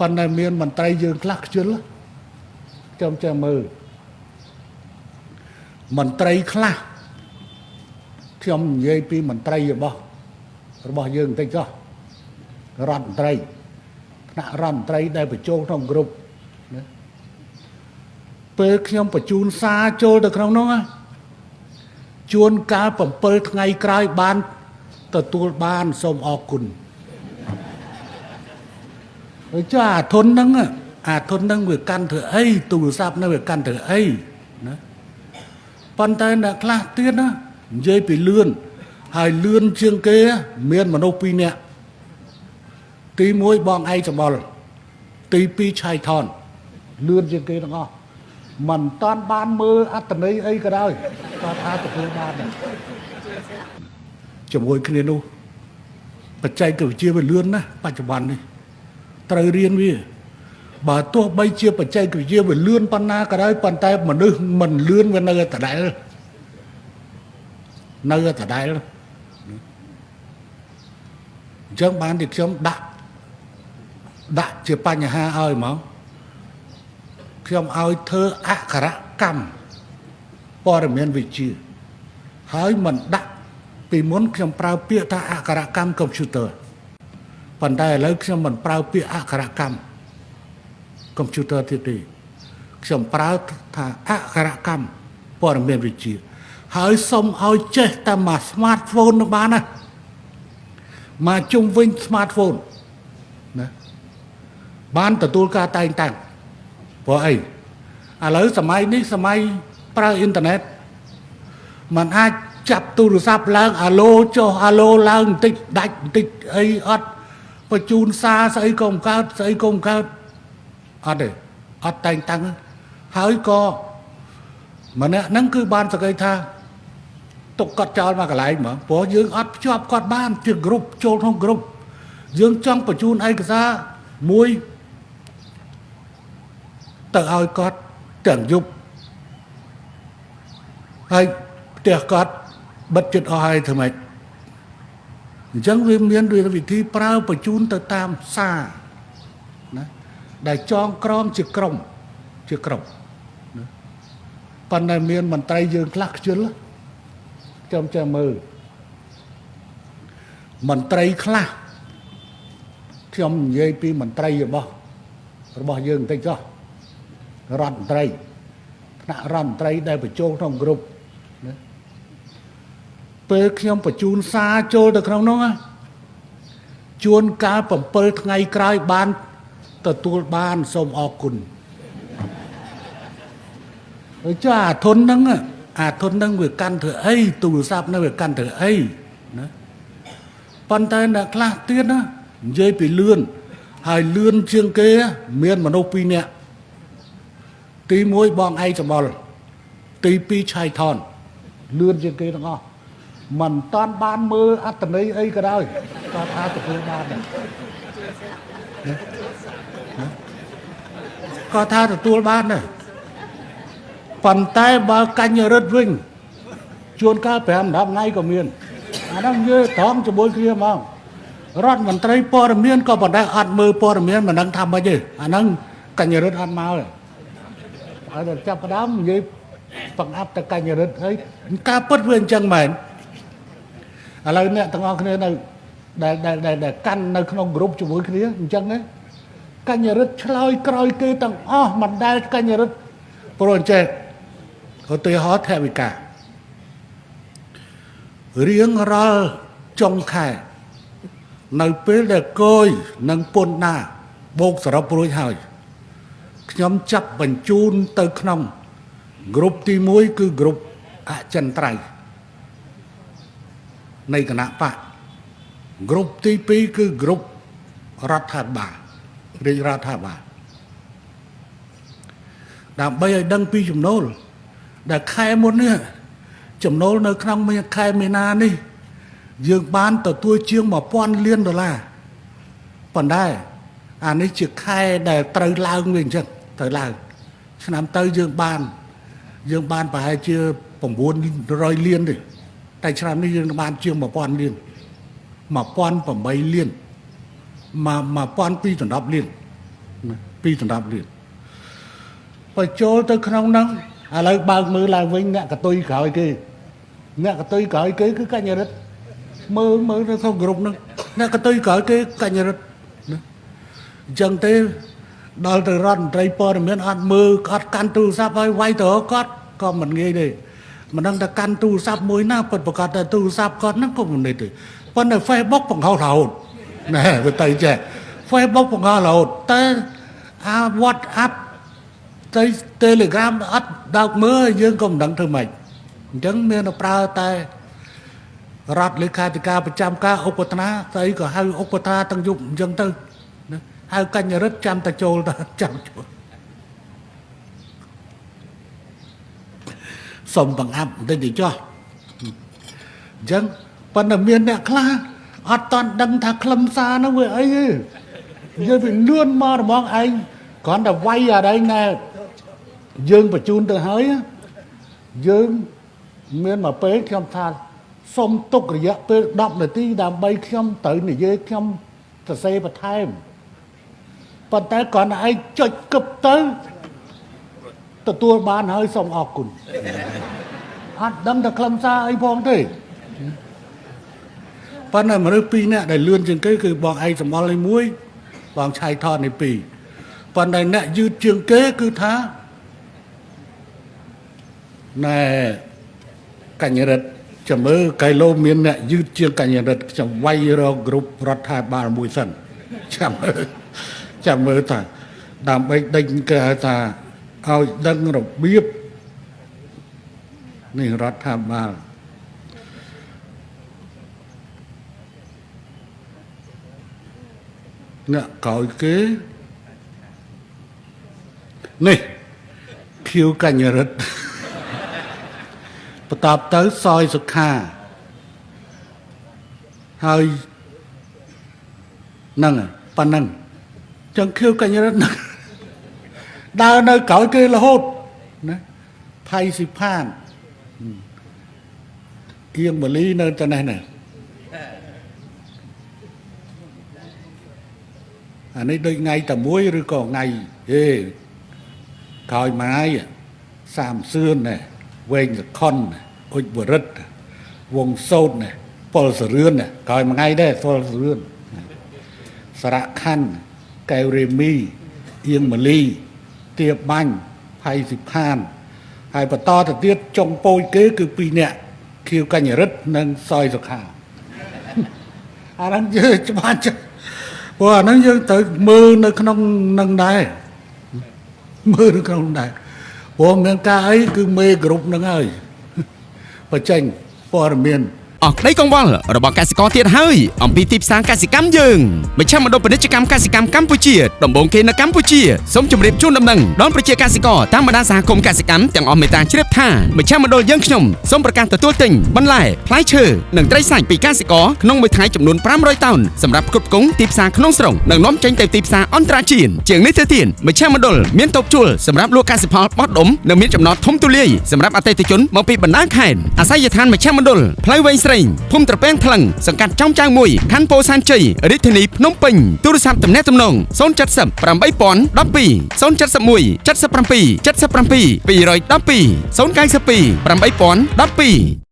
ប៉ុន្តែមានមន្ត្រីយើងខ្លះខ្ជិលខ្ញុំចាំមើលមន្ត្រីខ្លះខ្ញុំនិយាយពីមន្ត្រីរបស់របស់យើងបន្តិចចុះរដ្ឋមន្ត្រីថ្នាក់រដ្ឋមន្ត្រីដែលបញ្ចូលក្នុងក្រុមណាពេលខ្ញុំបញ្ជូនសារចូលទៅក្នុងនោះជួនកាល7ថ្ងៃក្រោយបានទទួលបានសូមអរគុណហើយ ចាអាធនហ្នឹងអាធនហ្នឹងវាកាន់ធ្វើអីទូរស័ព្ទហ្នឹងវាកាន់ធ្វើអីណាប៉ុន្តែអ្នកខ្លះទៀតណានិយាយពីលឿនហើយលឿនជាងគេមានមនុស្សពីរនាក់ទី1បងឯងសម្បល់ទី2ឆៃថនលឿនជាងគេទាំងអស់មិនតាន់បានមើលអត្តន័យអីក៏ដោយគាត់ថាទទួលបានដែរជាមួយគ្នានោះបច្ចេកវិទ្យាវាលឿនណាស់បច្ចុប្បន្ននេះ ត្រូវរៀនវា បើទោះបីជាបច្ចេកវិទ្យាវាលឿនប៉ុណ្ណាក៏ដោយប៉ុន្តែមនុស្សមិនលឿនវានៅតែដដែលនៅតែដដែលអញ្ចឹងបានទីខ្ញុំដាក់ដាក់ជាបញ្ហាឲ្យហ្មងខ្ញុំឲ្យធ្វើអក្ខរកម្មព័ត៌មានវិទ្យាហើយមិនដាក់ពីមុនខ្ញុំប្រើពាក្យថាអក្ខរកម្មកុំព្យូទ័រ ប៉ុន្តែឥឡូវខ្ញុំមិនប្រើពាក្យអក្ខរកម្មកុំព្យូទ័រទៀតទេខ្ញុំប្រើថាអក្ខរកម្មព័ត៌មានវិទ្យាហើយសុំឲ្យចេះតែមក smartphone នឹងបានណាមកជុំវិញ smartphone ណាបានទទួលការតែងតាំងព្រោះអីឥឡូវសម័យនេះសម័យប្រើអ៊ីនធឺណិតมันអាចចាប់ទូរស័ព្ទឡើងអាឡូចុះអាឡូឡើងបន្តិចដាច់បន្តិចអីអត់ បញ្ជូនសារស្អីក៏មិនកើតស្អីក៏មិនកើតអត់ទេអត់តែងតាំងហើយក៏ម្នាក់ហ្នឹងគឺបានសក្តិថាទុកគាត់ចោលមកកន្លែងហ្មងព្រោះយើងអត់ភ្ជាប់គាត់បានជាក្រុមចូលក្នុងក្រុមយើងចង់បញ្ជូនឯកសារមួយទៅឲ្យគាត់ទាំងយប់ហើយផ្ទះគាត់បិទចិត្តអស់ហើយធ្វើម៉េច អញ្ចឹងវាមានវិធីប្រើបញ្ជូនទៅតាមសារណាដែលចងក្រងជាក្រុមជាក្រុមណាប៉ុន្តែមានមន្ត្រីយើងខ្លះខ្ជិលខ្ញុំចាំមើលមន្ត្រីខ្លះខ្ញុំនិយាយពីមន្ត្រីរបស់របស់យើងបន្តិចចុះរដ្ឋមន្ត្រីថ្នាក់រដ្ឋមន្ត្រីដែលបញ្ចូលក្នុងក្រុមណា ពេលខ្ញុំបញ្ជូនសារចូលទៅក្នុងនោះជួនកាល7ថ្ងៃក្រោយបានទទួលបានសូមអរគុណហើយចាអាធនហ្នឹងអាធនហ្នឹងវាកាន់ធ្វើអីទូរស័ព្ទហ្នឹងវាកាន់ធ្វើអីណាប៉ុន្តែអ្នកខ្លះទៀតណានិយាយពីលឿនហើយលឿនជាងគេមានមនុស្សពីរនាក់ទី1បងឯងសម្បល់ទី2ឆៃថនលឿនជាងគេទាំងអស់ មិនតាន់បានមើលអត្តន័យអីក៏ដោយគាត់ថាទទួលបានដែរគាត់ថាទទួលបានដែរប៉ុន្តែបើកញ្ញរិទ្ធវិញជួនកាល5 10ថ្ងៃក៏មានអាហ្នឹងយើត្រង់ជាមួយគ្នាហ្មងរដ្ឋមន្ត្រីព័ត៌មានក៏ប៉ុន្តែអត់មើលព័ត៌មានមិនដឹងថាម៉េចទេអាហ្នឹងកញ្ញរិទ្ធអត់មកទេហើយដល់ចាប់ផ្ដើមនិយាយបង្អាប់តកញ្ញរិទ្ធហើយការពិតវាអញ្ចឹងមែន ឥឡូវអ្នកទាំងអស់គ្នានៅដែលដែលដែលកាន់នៅក្នុងក្រុមជាមួយគ្នាអញ្ចឹងណាកញ្ញរិទ្ធឆ្លើយក្រោយគេទាំងអស់មិនដែលកញ្ញរិទ្ធព្រោះអញ្ចេះឧទាហរណ៍ថវិការៀងរាល់ចុងខែនៅពេលដែលកយនិងពុនណាបូកសរុបរួចហើយខ្ញុំចាប់បញ្ជូនទៅក្នុងក្រុមទី1គឺក្រុមអចិន្ត្រៃយ៍ នៃគណៈបកក្រុមទី2គឺក្រុមរដ្ឋាភិបាលរាជរដ្ឋាភិបាលដើម្បីឲ្យដឹងពីចំណូល ដែលខែមុននេះចំណូលនៅក្នុងខែមីនានេះ យើងបានទទួលជាង1000លានដុល្លារប៉ុន្តែអានេះជាខែដែលត្រូវឡើងវិញអញ្ចឹងត្រូវឡើង ឆ្នាំទៅយើងបាន យើងបានប្រហែលជា900លានទេ តែឆ្នាំនេះយើងបានជាង1000លាន1008លានមក1210លានណាពីរដណ្ដប់រៀលបើចូលទៅក្នុងហ្នឹងឥឡូវបើកមើលឡើងវិញអ្នកកតុយក្រោយគេអ្នកកតុយក្រោយគេគឺកញ្ញរិទ្ធមើលមើលទៅក្នុងក្រុមហ្នឹងអ្នកកតុយក្រោយគេកញ្ញរិទ្ធណាអញ្ចឹងទេដល់ទៅរដ្ឋមន្ត្រីព័ត៌មានអត់មើលអត់កាន់ទូរស័ព្ទឲ្យវាយទៅគាត់ក៏មិនងាយទេ មិនដឹងថាកាន់ទូរស័ព្ទមួយណាពិតប្រកបតែទូរស័ព្ទគាត់ហ្នឹងក៏មិននេះទេប៉ុន្តែ Facebook បង្ហោះរហូតណែវាទៅចេះ Facebook បង្ហោះរហូតតែអា WhatsApp ទៅ Telegram អត់ដោកមើលយើងក៏មិនដឹងធ្វើម៉េចអញ្ចឹងមានតែប្រើតែរដ្ឋលេខាធិការប្រចាំការឧបតនាស្អីក៏ហៅឧបតនាទាំងយប់អញ្ចឹងទៅណាហៅកញ្ញរិទ្ធចាំតែចូលទៅចាំចូល សុំបង្អាប់បន្តិចទៅចុះអញ្ចឹងប៉ុន្តែមានអ្នកខ្លះអត់តន់ដឹងថាខ្លឹមសារនោះវាអីទេយើងវាលឿនមករបស់ឯងគ្រាន់តែវាយអីណែយើងបញ្ជូនទៅហើយយើងមានមកពេលខ្ញុំថាសុំទុករយៈពេល10នាទីដើម្បីខ្ញុំត្រូវនិយាយខ្ញុំសរសេរបន្ថែមប៉ុន្តែគ្រាន់តែឯងចុចគប់ទៅ ទទួលបានហើយសូមអរគុណអត់ដឹងតែខ្លឹមសារអីផងទេប៉ុន្តែមនុស្សពីរនាក់ដែលលឿនជាងគេគឺបងឯងសម្បល់នេះមួយបងឆៃថតនេះពីរប៉ុន្តែអ្នកយឺតជាងគេគឺថាណែកញ្ញរិទ្ធចាំមើលកៃឡូមានអ្នកយឺតជាងកញ្ញរិទ្ធខ្ញុំវាយរកគ្រប់រដ្ឋាភិបាលមួយសិនចាំមើលចាំមើលថាដើម្បីដេញគេហៅថា ឲ្យដឹងរបៀបនេះរដ្ឋាភិបាលអ្នកក្រោយគេនេះខៀវកញ្ញរិទ្ធបន្តទៅសយសុខាហើយហ្នឹងប៉ណ្ណឹងចឹងខៀវកញ្ញរិទ្ធហ្នឹង ដើរនៅក្រោយគេរហូតណាផៃស៊ីផានគៀងបលីនៅតែនេះណាអានេះដូចថ្ងៃតែមួយឬក៏ថ្ងៃហេក្រោយមួយសាមសឿនណែវែងសខុនអុចបរិទ្ធវងសោតណែពលសរឿនណែក្រោយមួយថ្ងៃដែរពលសរឿនសារៈខណ្ឌកែវរេមីអៀងម៉ាលី ទៀបបាញ់ផៃសិផានហើយបន្តទៅទៀតចុងពោយគេគឺពីរនាក់ខៀវកញ្ញរិទ្ធនិងសយសុខាអាហ្នឹងយើងច្បាស់ចាស់ព្រោះអាហ្នឹងយើងត្រូវមើលនៅក្នុងនឹងដែរមើលនៅក្នុងដែរព្រោះមានការអីគឺមេគ្រប់ហ្នឹងហើយបញ្ចេញព័ត៌មាន អស់ក្តីកង្វល់របស់កសិករទៀតហើយអំពីទីផ្សារកសិកម្មយើងមជ្ឈមណ្ឌលពាណិជ្ជកម្មកសិកម្មកម្ពុជាដំបូងគេនៅកម្ពុជាសូមជម្រាបជូនដំណឹងដល់ប្រជាកសិករតាមបណ្ដាសហគមន៍កសិកម្មទាំងអស់មេត្តាជ្រាបថាមជ្ឈមណ្ឌលយើងខ្ញុំសូមប្រកាសទទួលទិញបន្លែផ្លែឈើនិងត្រីសាច់ពីកសិករក្នុងមួយថ្ងៃចំនួន500តោនសម្រាប់ផ្គត់ផ្គង់ទីផ្សារក្នុងស្រុកនិងនាំចេញទៅទីផ្សារអន្តរជាតិជាងនេះទៅទៀតមជ្ឈមណ្ឌលមានតូបជួលសម្រាប់លក់កសិផលបោះដុំនិងមានចំណតធំទូលាយសម្រាប់អតិថិជនមកពីបណ្ដាខេត្តអាស័យដ្ឋានមជ្ឈមណ្ឌលផ្លូវវែងស្រេងភូមិត្រពាំងថ្លឹងសង្កាត់ចំចៅមួយខណ្ឌពោធិ៍សែនជ័យរាជធានីភ្នំពេញទូរស័ព្ទទំនាក់ទំនង070 8012 071 77 77 212 092 8012